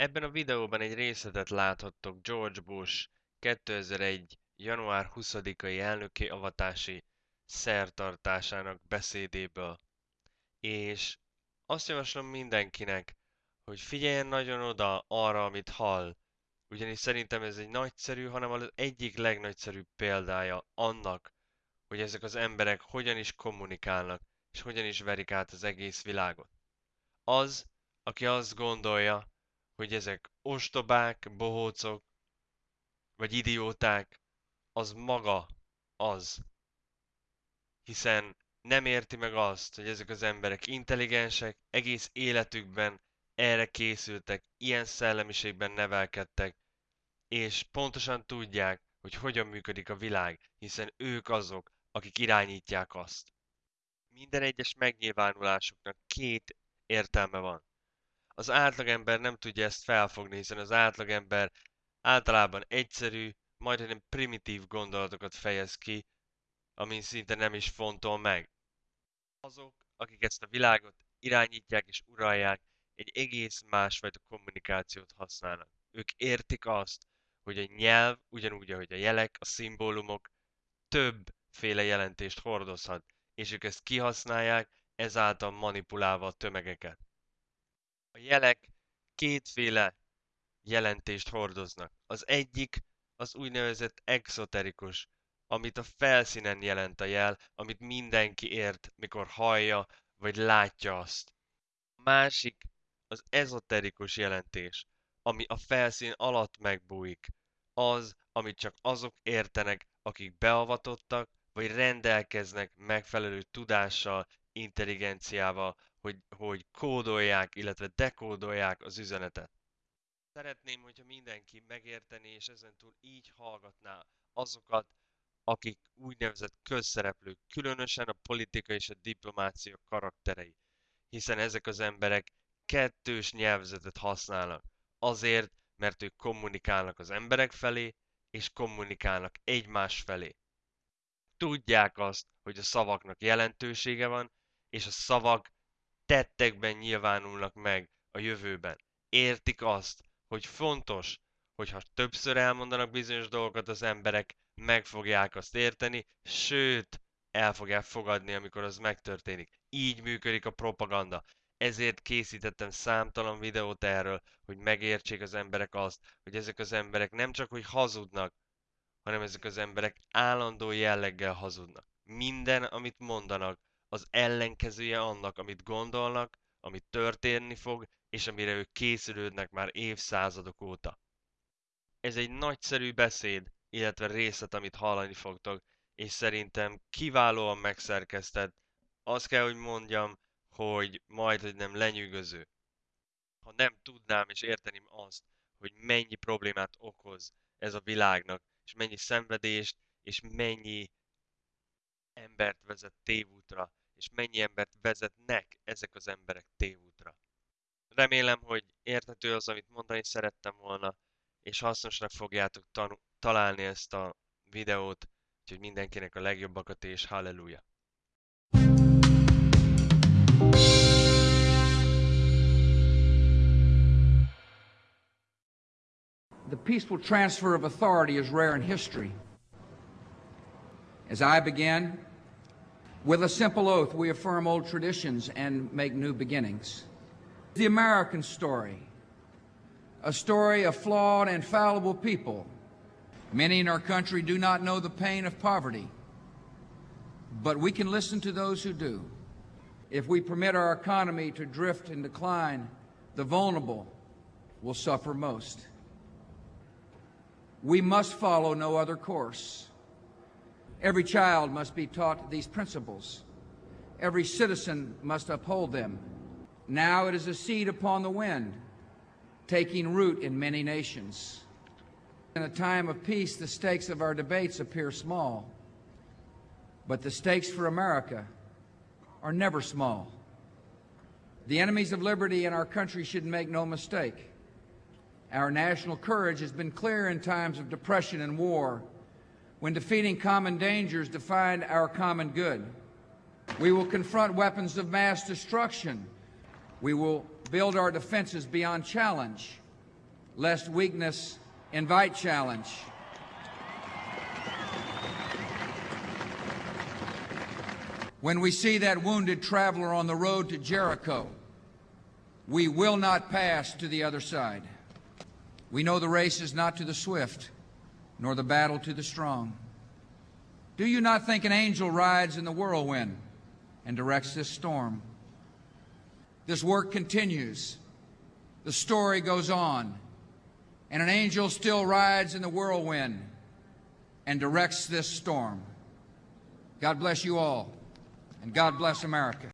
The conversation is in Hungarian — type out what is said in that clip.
Ebben a videóban egy részletet láthattok George Bush 2001. január 20-ai elnöki avatási szertartásának beszédéből. És azt javaslom mindenkinek, hogy figyeljen nagyon oda arra, amit hall, ugyanis szerintem ez egy nagyszerű, hanem az egyik legnagyszerűbb példája annak, hogy ezek az emberek hogyan is kommunikálnak, és hogyan is verik át az egész világot. Az, aki azt gondolja, hogy ezek ostobák, bohócok, vagy idióták, az maga az. Hiszen nem érti meg azt, hogy ezek az emberek intelligensek, egész életükben erre készültek, ilyen szellemiségben nevelkedtek, és pontosan tudják, hogy hogyan működik a világ, hiszen ők azok, akik irányítják azt. Minden egyes megnyilvánulásuknak két értelme van. Az átlagember nem tudja ezt felfogni, hiszen az átlagember általában egyszerű, majdnem primitív gondolatokat fejez ki, amin szinte nem is fontol meg. Azok, akik ezt a világot irányítják és uralják, egy egész másfajta kommunikációt használnak. Ők értik azt, hogy a nyelv, ugyanúgy, ahogy a jelek, a szimbólumok többféle jelentést hordozhat, és ők ezt kihasználják, ezáltal manipulálva a tömegeket. Jelek kétféle jelentést hordoznak. Az egyik az úgynevezett exoterikus, amit a felszínen jelent a jel, amit mindenki ért, mikor hallja vagy látja azt. A másik az ezoterikus jelentés, ami a felszín alatt megbújik. Az, amit csak azok értenek, akik beavatottak, vagy rendelkeznek megfelelő tudással, intelligenciával, hogy, hogy kódolják, illetve dekódolják az üzenetet. Szeretném, hogyha mindenki megérteni, és ezentúl így hallgatná azokat, akik úgynevezett közszereplők, különösen a politika és a diplomácia karakterei. Hiszen ezek az emberek kettős nyelvezetet használnak. Azért, mert ők kommunikálnak az emberek felé, és kommunikálnak egymás felé. Tudják azt, hogy a szavaknak jelentősége van, és a szavak tettekben nyilvánulnak meg a jövőben. Értik azt, hogy fontos, hogyha többször elmondanak bizonyos dolgokat az emberek, meg fogják azt érteni, sőt, el fogják fogadni, amikor az megtörténik. Így működik a propaganda. Ezért készítettem számtalan videót erről, hogy megértsék az emberek azt, hogy ezek az emberek nem csak hogy hazudnak, hanem ezek az emberek állandó jelleggel hazudnak. Minden, amit mondanak, az ellenkezője annak, amit gondolnak, amit történni fog, és amire ők készülődnek már évszázadok óta. Ez egy nagyszerű beszéd, illetve részlet, amit hallani fogtok, és szerintem kiválóan megszerkesztett. Azt kell, hogy mondjam, hogy majd, hogy nem lenyűgöző. Ha nem tudnám és érteném azt, hogy mennyi problémát okoz ez a világnak, és mennyi szenvedést, és mennyi embert vezet tévútra, és mennyi embert vezetnek ezek az emberek tévútra. Remélem, hogy érthető az, amit mondani szerettem volna, és hasznosnak fogjátok találni ezt a videót, úgyhogy mindenkinek a legjobbakat és halleluja! The peaceful transfer of authority is rare in history. As I began, with a simple oath, we affirm old traditions and make new beginnings. The American story, a story of flawed and fallible people. Many in our country do not know the pain of poverty, but we can listen to those who do. If we permit our economy to drift and decline, the vulnerable will suffer most. We must follow no other course. Every child must be taught these principles. Every citizen must uphold them. Now it is a seed upon the wind, taking root in many nations. In a time of peace, the stakes of our debates appear small. But the stakes for America are never small. The enemies of liberty in our country should make no mistake. Our national courage has been clear in times of depression and war, when defeating common dangers defined our common good. We will confront weapons of mass destruction. We will build our defenses beyond challenge. lest weakness invite challenge. When we see that wounded traveler on the road to Jericho, we will not pass to the other side. We know the race is not to the swift, nor the battle to the strong. Do you not think an angel rides in the whirlwind and directs this storm? This work continues. The story goes on. And an angel still rides in the whirlwind and directs this storm. God bless you all, and God bless America.